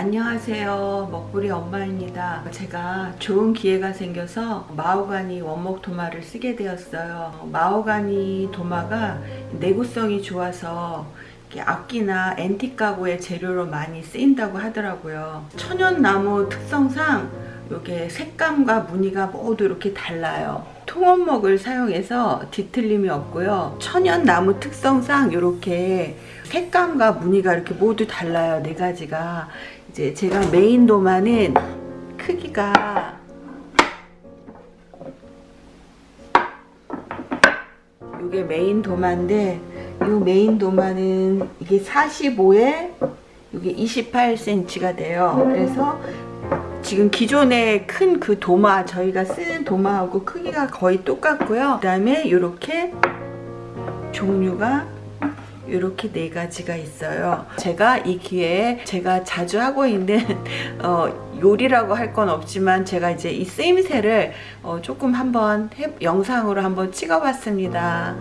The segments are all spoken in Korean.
안녕하세요. 먹부리 엄마입니다. 제가 좋은 기회가 생겨서 마호가니 원목 도마를 쓰게 되었어요. 마호가니 도마가 내구성이 좋아서 악기나 앤틱 가구의 재료로 많이 쓰인다고 하더라고요. 천연나무 특성상 이게 색감과 무늬가 모두 이렇게 달라요. 통원목을 사용해서 뒤틀림이 없고요. 천연나무 특성상 이렇게 색감과 무늬가 이렇게 모두 달라요. 네 가지가 이제 제가 메인 도마는 크기가 이게 메인 도마인데 이 메인 도마는 이게 45에 이게 28cm가 돼요. 그래서 지금 기존의 큰 그 도마 저희가 쓰는 도마하고 크기가 거의 똑같고요. 그 다음에 이렇게 종류가 이렇게 네 가지가 있어요. 제가 이 기회에 제가 자주 하고 있는 어, 요리라고 할 건 없지만 제가 이제 이 쓰임새를 어, 조금 한번 해, 영상으로 한번 찍어 봤습니다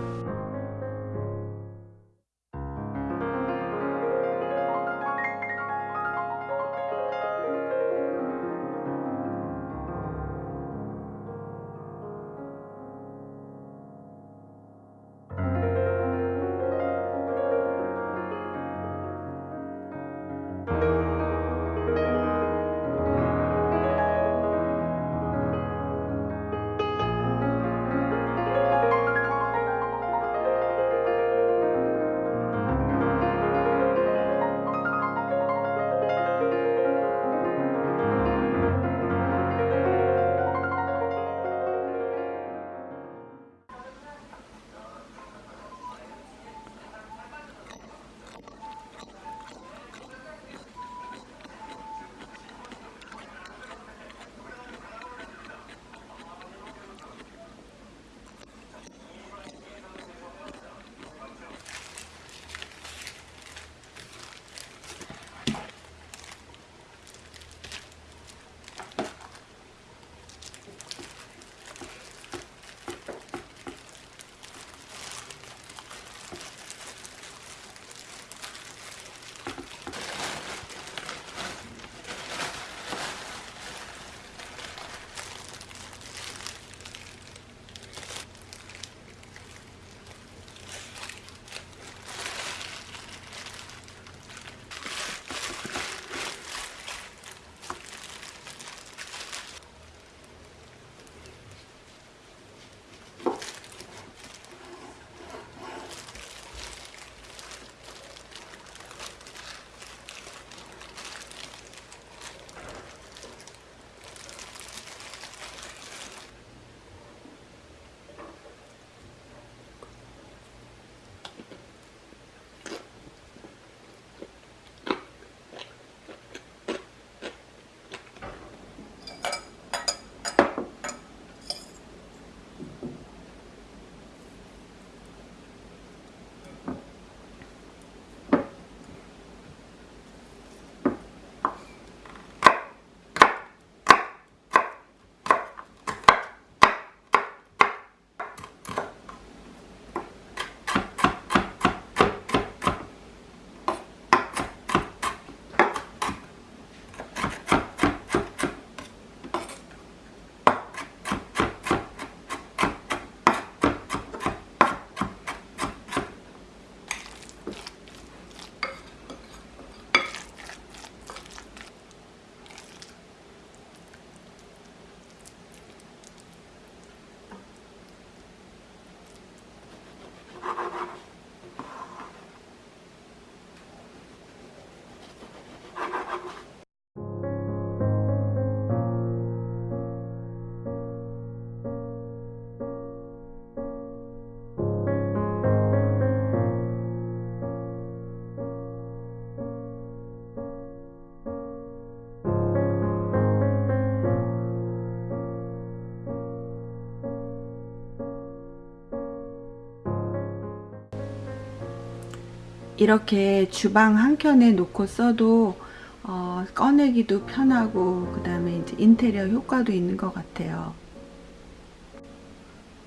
이렇게 주방 한켠에 놓고 써도 어, 꺼내기도 편하고 그 다음에 이제 인테리어 효과도 있는 것 같아요.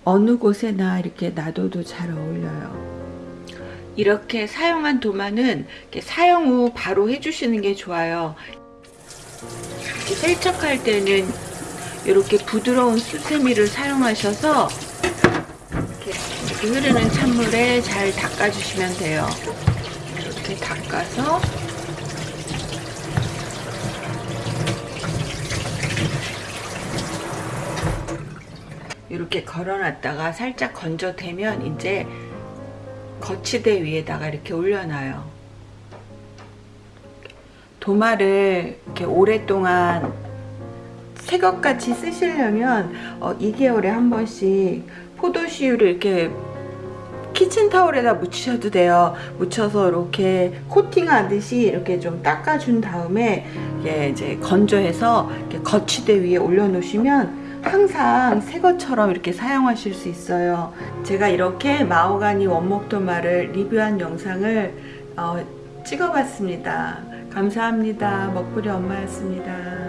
어느 곳에나 이렇게 놔둬도 잘 어울려요. 이렇게 사용한 도마는 사용 후 바로 해주시는 게 좋아요. 이렇게 세척할 때는 이렇게 부드러운 수세미를 사용하셔서 이렇게, 흐르는 찬물에 잘 닦아주시면 돼요. 이렇게 닦아서 이렇게 걸어놨다가 살짝 건져대면 이제 거치대 위에다가 이렇게 올려놔요. 도마를 이렇게 오랫동안 새것같이 쓰시려면 어, 2개월에 한 번씩 포도씨유를 이렇게 키친 타올에다 묻히셔도 돼요. 묻혀서 이렇게 코팅하듯이 이렇게 좀 닦아준 다음에 이게 이제 건조해서 거치대 위에 올려놓으시면 항상 새 것처럼 이렇게 사용하실 수 있어요. 제가 이렇게 마호가니 원목도마를 리뷰한 영상을 어, 찍어봤습니다. 감사합니다. 먹부리 엄마였습니다.